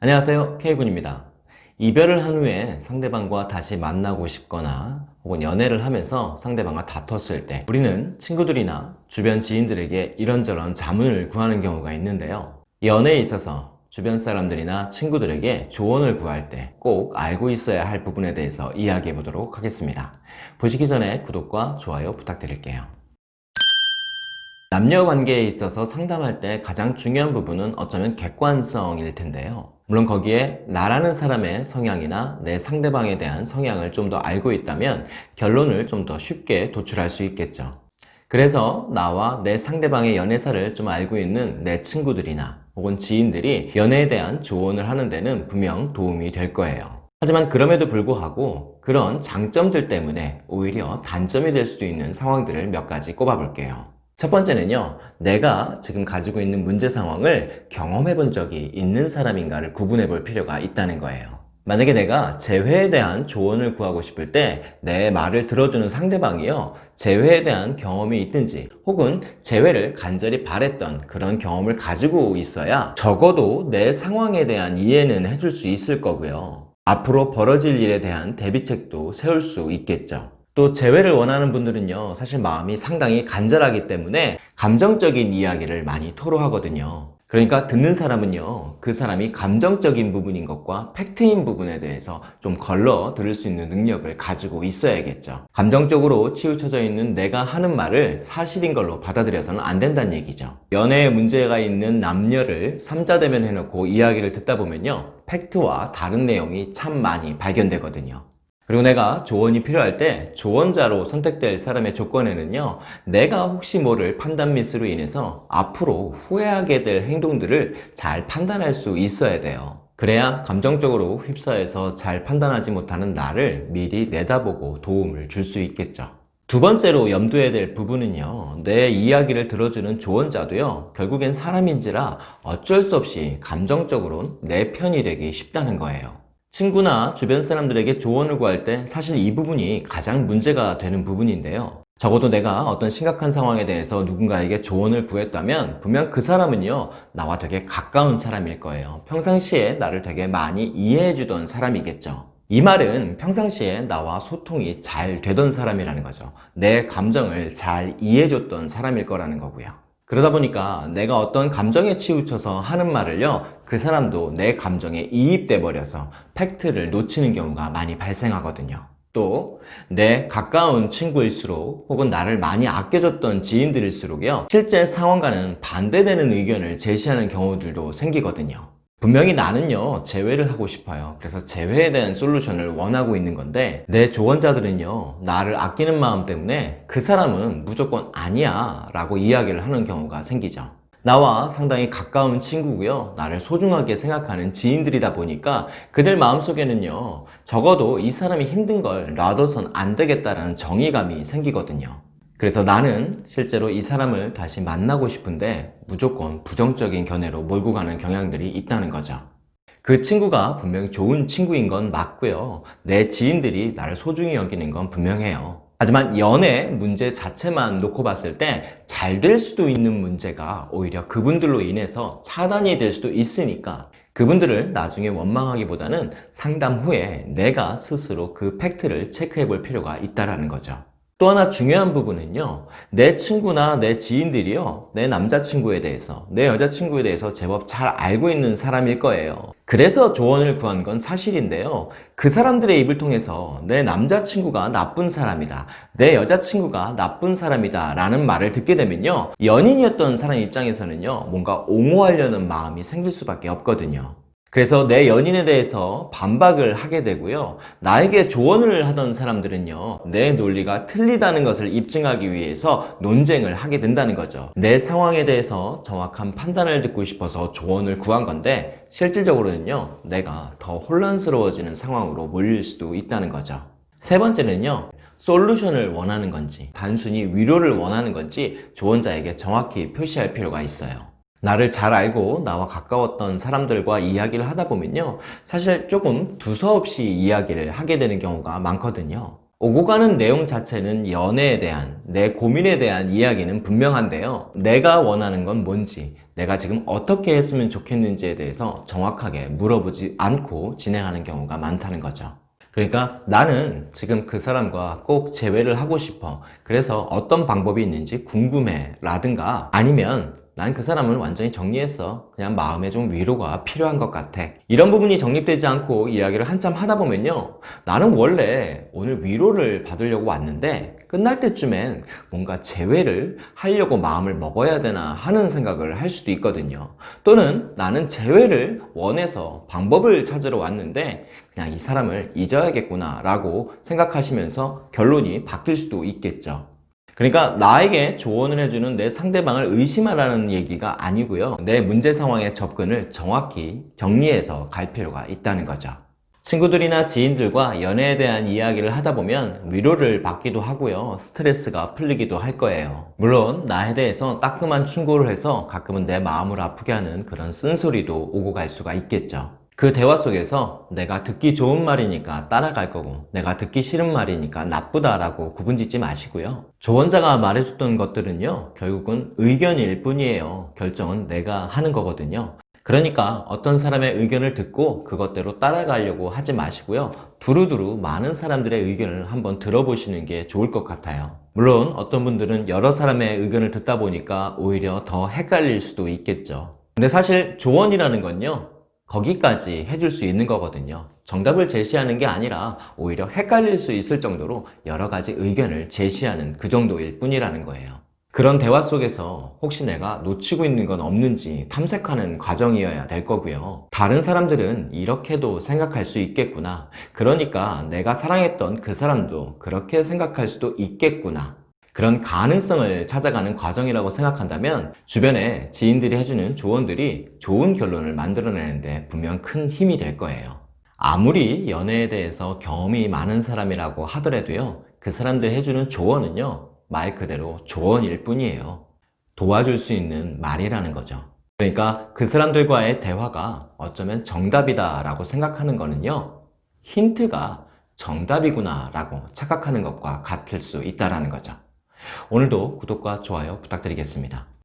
안녕하세요. K군입니다. 이별을 한 후에 상대방과 다시 만나고 싶거나 혹은 연애를 하면서 상대방과 다퉜을 때 우리는 친구들이나 주변 지인들에게 이런저런 자문을 구하는 경우가 있는데요. 연애에 있어서 주변 사람들이나 친구들에게 조언을 구할 때 꼭 알고 있어야 할 부분에 대해서 이야기해 보도록 하겠습니다. 보시기 전에 구독과 좋아요 부탁드릴게요. 남녀 관계에 있어서 상담할 때 가장 중요한 부분은 어쩌면 객관성일 텐데요 물론 거기에 나라는 사람의 성향이나 내 상대방에 대한 성향을 좀 더 알고 있다면 결론을 좀 더 쉽게 도출할 수 있겠죠. 그래서 나와 내 상대방의 연애사를 좀 알고 있는 내 친구들이나 혹은 지인들이 연애에 대한 조언을 하는 데는 분명 도움이 될 거예요. 하지만 그럼에도 불구하고 그런 장점들 때문에 오히려 단점이 될 수도 있는 상황들을 몇 가지 꼽아 볼게요 첫 번째는요 내가 지금 가지고 있는 문제 상황을 경험해 본 적이 있는 사람인가를 구분해 볼 필요가 있다는 거예요. 만약에 내가 재회에 대한 조언을 구하고 싶을 때 내 말을 들어주는 상대방이요 재회에 대한 경험이 있든지 혹은 재회를 간절히 바랬던 그런 경험을 가지고 있어야 적어도 내 상황에 대한 이해는 해줄 수 있을 거고요. 앞으로 벌어질 일에 대한 대비책도 세울 수 있겠죠 또 재회를 원하는 분들은요 사실 마음이 상당히 간절하기 때문에 감정적인 이야기를 많이 토로하거든요. 그러니까 듣는 사람은요 그 사람이 감정적인 부분인 것과 팩트인 부분에 대해서 좀 걸러 들을 수 있는 능력을 가지고 있어야겠죠. 감정적으로 치우쳐져 있는 내가 하는 말을 사실인 걸로 받아들여서는 안 된다는 얘기죠. 연애에 문제가 있는 남녀를 삼자대면 해놓고 이야기를 듣다 보면요 팩트와 다른 내용이 참 많이 발견되거든요 그리고 내가 조언이 필요할 때 조언자로 선택될 사람의 조건에는요 내가 혹시 모를 판단 미스로 인해서 앞으로 후회하게 될 행동들을 잘 판단할 수 있어야 돼요. 그래야 감정적으로 휩싸여서 잘 판단하지 못하는 나를 미리 내다보고 도움을 줄 수 있겠죠. 두 번째로 염두해야 될 부분은요 내 이야기를 들어주는 조언자도요 결국엔 사람인지라 어쩔 수 없이 감정적으로 내 편이 되기 쉽다는 거예요 친구나 주변 사람들에게 조언을 구할 때 사실 이 부분이 가장 문제가 되는 부분인데요. 적어도 내가 어떤 심각한 상황에 대해서 누군가에게 조언을 구했다면 분명 그 사람은요 나와 되게 가까운 사람일 거예요. 평상시에 나를 되게 많이 이해해 주던 사람이겠죠. 이 말은 평상시에 나와 소통이 잘 되던 사람이라는 거죠. 내 감정을 잘 이해해 줬던 사람일 거라는 거고요 그러다 보니까 내가 어떤 감정에 치우쳐서 하는 말을요 그 사람도 내 감정에 이입돼 버려서 팩트를 놓치는 경우가 많이 발생하거든요. 또 내 가까운 친구일수록 혹은 나를 많이 아껴줬던 지인들일수록요 실제 상황과는 반대되는 의견을 제시하는 경우들도 생기거든요 분명히 나는요 재회를 하고 싶어요. 그래서 재회에 대한 솔루션을 원하고 있는 건데 내 조언자들은요 나를 아끼는 마음 때문에 그 사람은 무조건 아니야 라고 이야기를 하는 경우가 생기죠. 나와 상당히 가까운 친구고요 나를 소중하게 생각하는 지인들이다 보니까 그들 마음속에는요 적어도 이 사람이 힘든 걸 놔둬선 안 되겠다라는 정의감이 생기거든요 그래서 나는 실제로 이 사람을 다시 만나고 싶은데 무조건 부정적인 견해로 몰고 가는 경향들이 있다는 거죠. 그 친구가 분명히 좋은 친구인 건 맞고요. 내 지인들이 나를 소중히 여기는 건 분명해요. 하지만 연애 문제 자체만 놓고 봤을 때 잘 될 수도 있는 문제가 오히려 그분들로 인해서 차단이 될 수도 있으니까 그분들을 나중에 원망하기보다는 상담 후에 내가 스스로 그 팩트를 체크해 볼 필요가 있다는 거죠 또 하나 중요한 부분은요 내 친구나 내 지인들이요 내 남자친구에 대해서 내 여자친구에 대해서 제법 잘 알고 있는 사람일 거예요. 그래서 조언을 구한 건 사실인데요 그 사람들의 입을 통해서 내 남자친구가 나쁜 사람이다 내 여자친구가 나쁜 사람이다 라는 말을 듣게 되면요 연인이었던 사람 입장에서는요 뭔가 옹호하려는 마음이 생길 수밖에 없거든요 그래서 내 연인에 대해서 반박을 하게 되고요. 나에게 조언을 하던 사람들은요 내 논리가 틀리다는 것을 입증하기 위해서 논쟁을 하게 된다는 거죠. 내 상황에 대해서 정확한 판단을 듣고 싶어서 조언을 구한 건데 실질적으로는요 내가 더 혼란스러워지는 상황으로 몰릴 수도 있다는 거죠. 세 번째는요 솔루션을 원하는 건지 단순히 위로를 원하는 건지 조언자에게 정확히 표시할 필요가 있어요 나를 잘 알고 나와 가까웠던 사람들과 이야기를 하다 보면요 사실 조금 두서없이 이야기를 하게 되는 경우가 많거든요 오고 가는 내용 자체는 연애에 대한 내 고민에 대한 이야기는 분명한데요. 내가 원하는 건 뭔지, 내가 지금 어떻게 했으면 좋겠는지에 대해서 정확하게 물어보지 않고 진행하는 경우가 많다는 거죠. 그러니까 나는 지금 그 사람과 꼭 재회를 하고 싶어. 그래서 어떤 방법이 있는지 궁금해. 라든가 아니면 난 그 사람을 완전히 정리했어. 그냥 마음에 좀 위로가 필요한 것 같아. 이런 부분이 정립되지 않고 이야기를 한참 하다 보면요. 나는 원래 오늘 위로를 받으려고 왔는데 끝날 때쯤엔 뭔가 재회를 하려고 마음을 먹어야 되나 하는 생각을 할 수도 있거든요. 또는 나는 재회를 원해서 방법을 찾으러 왔는데 그냥 이 사람을 잊어야겠구나 라고 생각하시면서 결론이 바뀔 수도 있겠죠. 그러니까 나에게 조언을 해주는 내 상대방을 의심하라는 얘기가 아니고요. 내 문제 상황의 접근을 정확히 정리해서 갈 필요가 있다는 거죠. 친구들이나 지인들과 연애에 대한 이야기를 하다 보면 위로를 받기도 하고요. 스트레스가 풀리기도 할 거예요. 물론 나에 대해서 따끔한 충고를 해서 가끔은 내 마음을 아프게 하는 그런 쓴소리도 오고 갈 수가 있겠죠. 그 대화 속에서 내가 듣기 좋은 말이니까 따라갈 거고 내가 듣기 싫은 말이니까 나쁘다라고 구분짓지 마시고요. 조언자가 말해줬던 것들은요. 결국은 의견일 뿐이에요. 결정은 내가 하는 거거든요. 그러니까 어떤 사람의 의견을 듣고 그것대로 따라가려고 하지 마시고요. 두루두루 많은 사람들의 의견을 한번 들어보시는 게 좋을 것 같아요. 물론 어떤 분들은 여러 사람의 의견을 듣다 보니까 오히려 더 헷갈릴 수도 있겠죠. 근데 사실 조언이라는 건요. 거기까지 해줄 수 있는 거거든요. 정답을 제시하는 게 아니라 오히려 헷갈릴 수 있을 정도로 여러 가지 의견을 제시하는 그 정도일 뿐이라는 거예요. 그런 대화 속에서 혹시 내가 놓치고 있는 건 없는지 탐색하는 과정이어야 될 거고요. 다른 사람들은 이렇게도 생각할 수 있겠구나. 그러니까 내가 사랑했던 그 사람도 그렇게 생각할 수도 있겠구나. 그런 가능성을 찾아가는 과정이라고 생각한다면 주변에 지인들이 해주는 조언들이 좋은 결론을 만들어내는데 분명 큰 힘이 될 거예요. 아무리 연애에 대해서 경험이 많은 사람이라고 하더라도요, 그 사람들 해주는 조언은요, 말 그대로 조언일 뿐이에요. 도와줄 수 있는 말이라는 거죠. 그러니까 그 사람들과의 대화가 어쩌면 정답이다 라고 생각하는 거는요, 힌트가 정답이구나 라고 착각하는 것과 같을 수 있다는 거죠. 오늘도 구독과 좋아요 부탁드리겠습니다.